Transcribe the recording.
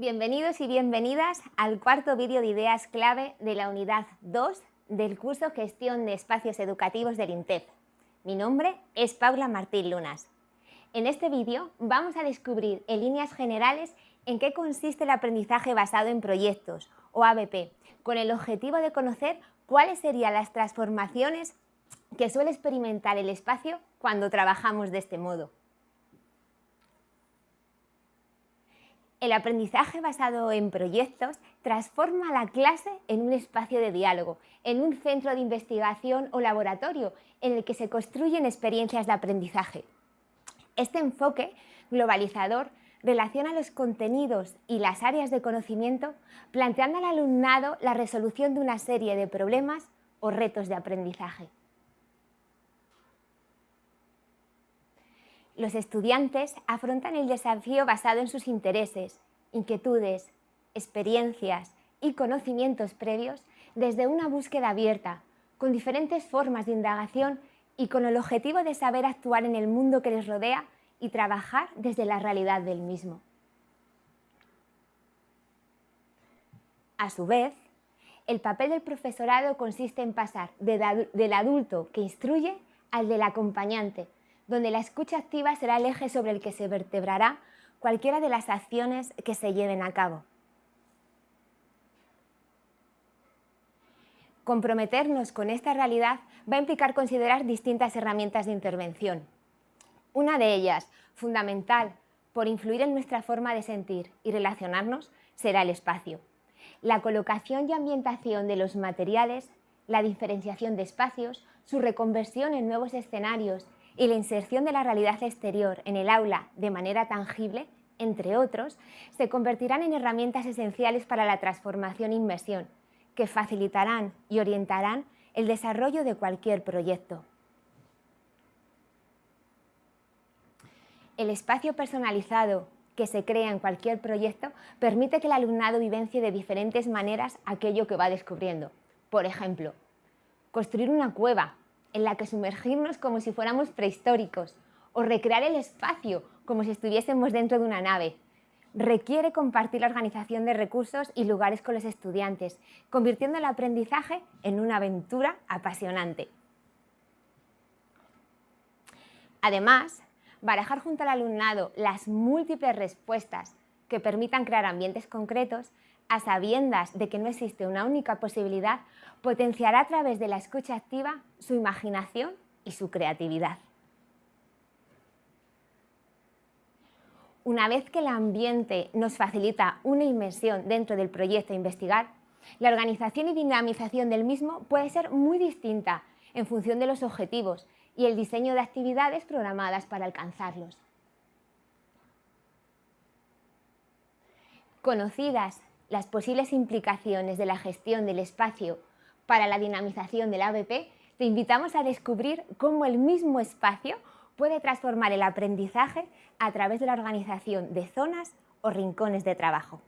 Bienvenidos y bienvenidas al cuarto vídeo de ideas clave de la unidad 2 del curso Gestión de Espacios Educativos del INTEF. Mi nombre es Paula Martín Lunas. En este vídeo vamos a descubrir en líneas generales en qué consiste el aprendizaje basado en proyectos o ABP, con el objetivo de conocer cuáles serían las transformaciones que suele experimentar el espacio cuando trabajamos de este modo. El aprendizaje basado en proyectos transforma la clase en un espacio de diálogo, en un centro de investigación o laboratorio en el que se construyen experiencias de aprendizaje. Este enfoque globalizador relaciona los contenidos y las áreas de conocimiento planteando al alumnado la resolución de una serie de problemas o retos de aprendizaje. Los estudiantes afrontan el desafío basado en sus intereses, inquietudes, experiencias y conocimientos previos desde una búsqueda abierta, con diferentes formas de indagación y con el objetivo de saber actuar en el mundo que les rodea y trabajar desde la realidad del mismo. A su vez, el papel del profesorado consiste en pasar del adulto que instruye al del acompañante, donde la escucha activa será el eje sobre el que se vertebrará cualquiera de las acciones que se lleven a cabo. Comprometernos con esta realidad va a implicar considerar distintas herramientas de intervención. Una de ellas, fundamental por influir en nuestra forma de sentir y relacionarnos, será el espacio. La colocación y ambientación de los materiales, la diferenciación de espacios, su reconversión en nuevos escenarios y la inserción de la realidad exterior en el aula de manera tangible, entre otros, se convertirán en herramientas esenciales para la transformación e inmersión, que facilitarán y orientarán el desarrollo de cualquier proyecto. El espacio personalizado que se crea en cualquier proyecto permite que el alumnado vivencie de diferentes maneras aquello que va descubriendo. Por ejemplo, construir una cueva en la que sumergirnos como si fuéramos prehistóricos o recrear el espacio como si estuviésemos dentro de una nave. Requiere compartir la organización de recursos y lugares con los estudiantes, convirtiendo el aprendizaje en una aventura apasionante. Además, barajar junto al alumnado las múltiples respuestas que permitan crear ambientes concretos a sabiendas de que no existe una única posibilidad, potenciará a través de la escucha activa su imaginación y su creatividad. Una vez que el ambiente nos facilita una inmersión dentro del proyecto a investigar, la organización y dinamización del mismo puede ser muy distinta en función de los objetivos y el diseño de actividades programadas para alcanzarlos. Conocidas las posibles implicaciones de la gestión del espacio para la dinamización del ABP, te invitamos a descubrir cómo el mismo espacio puede transformar el aprendizaje a través de la organización de zonas o rincones de trabajo.